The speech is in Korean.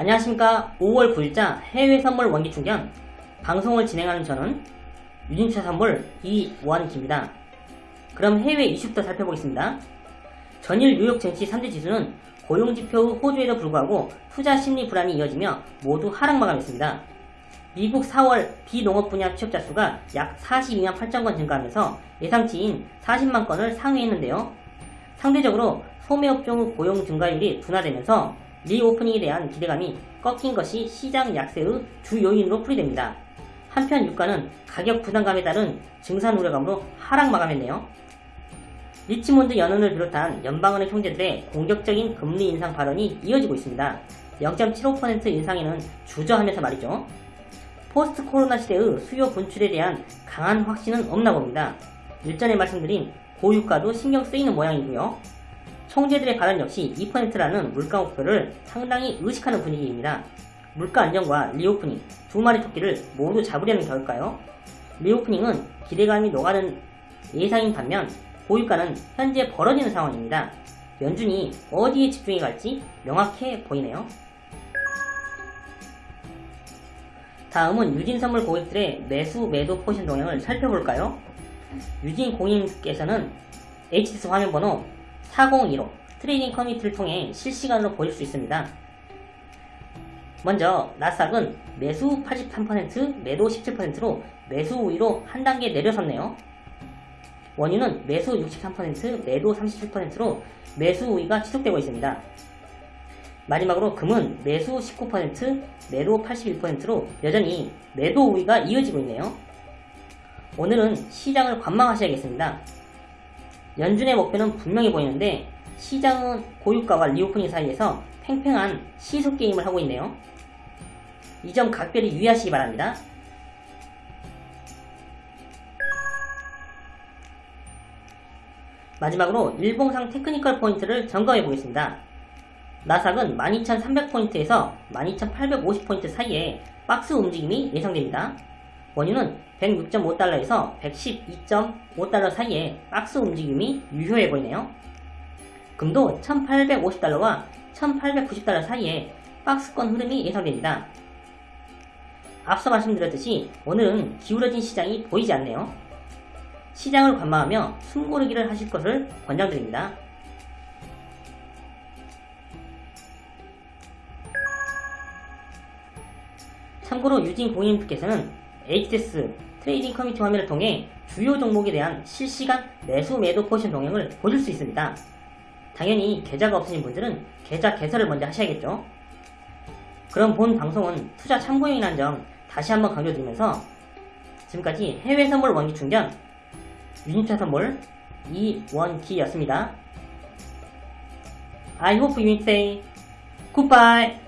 안녕하십니까 5월 9일자 해외 선물 원기 충전 방송을 진행하는 저는 유진차 선물 이원기입니다. 그럼 해외 이슈부터 살펴보겠습니다. 전일 뉴욕 증시 3대 지수는 고용지표 후 호주에도 불구하고 투자 심리 불안이 이어지며 모두 하락 마감했습니다. 미국 4월 비농업 분야 취업자 수가 약 42만 8천 건 증가하면서 예상치인 40만 건을 상회했는데요. 상대적으로 소매업종 후 고용 증가율이 둔화되면서 reopening에 대한 기대감이 꺾인 것이 시장 약세의 주 요인으로 풀이됩니다. 한편 유가는 가격 부담감에 따른 증산 우려감으로 하락 마감했네요. 리치몬드 연은을 비롯한 연방은행 총재들의 공격적인 금리 인상 발언이 이어지고 있습니다. 0.75% 인상에는 주저하면서 말이죠. 포스트 코로나 시대의 수요 분출에 대한 강한 확신은 없나 봅니다. 일전에 말씀드린 고유가도 신경 쓰이는 모양이고요. 총재들의 발언 역시 2%라는 물가 목표를 상당히 의식하는 분위기입니다. 물가 안정과 reopening 두 마리 토끼를 모두 잡으려는 결과일까요? reopening은 기대감이 녹아든 예상인 반면 고유가는 현재 벌어지는 상황입니다. 연준이 어디에 집중해 갈지 명확해 보이네요. 다음은 유진선물 고객들의 매수 매도 포지션 동향을 살펴볼까요? 유진 고객님께서는 HTS 화면번호 4015 trading community를 통해 실시간으로 보실 수 있습니다. 먼저 나스닥은 매수 83% 매도 17%로 매수 우위로 한 단계 내려섰네요. 원유는 매수 63% 매도 37%로 매수 우위가 지속되고 있습니다. 마지막으로 금은 매수 19% 매도 81%로 여전히 매도 우위가 이어지고 있네요. 오늘은 시장을 관망하셔야겠습니다. 연준의 목표는 분명해 보이는데 시장은 고유가와 reopening 사이에서 팽팽한 시소 게임을 하고 있네요. 이 점 각별히 유의하시기 바랍니다. 마지막으로 일봉상 technical 포인트를 점검해 보겠습니다. 나스닥은 12,300포인트에서 12,850포인트 사이에 박스 움직임이 예상됩니다. 원유는 106.5달러에서 112.5달러 사이에 박스 움직임이 유효해 보이네요. 금도 1850달러와 1890달러 사이에 박스권 흐름이 예상됩니다. 앞서 말씀드렸듯이 오늘은 기울어진 시장이 보이지 않네요. 시장을 관망하며 숨고르기를 하실 것을 권장드립니다. 참고로 유진 고객님께서는 HTS trading community 화면을 통해 주요 종목에 대한 실시간 매수 매도 포지션 동향을 보실 수 있습니다. 당연히 계좌가 없으신 분들은 계좌 개설을 먼저 하셔야겠죠. 그럼 본 방송은 투자 참고용이라는 점 다시 한번 강조드리면서 지금까지 해외 선물 원기 충전 유진차 선물 이원기였습니다. I hope you say goodbye.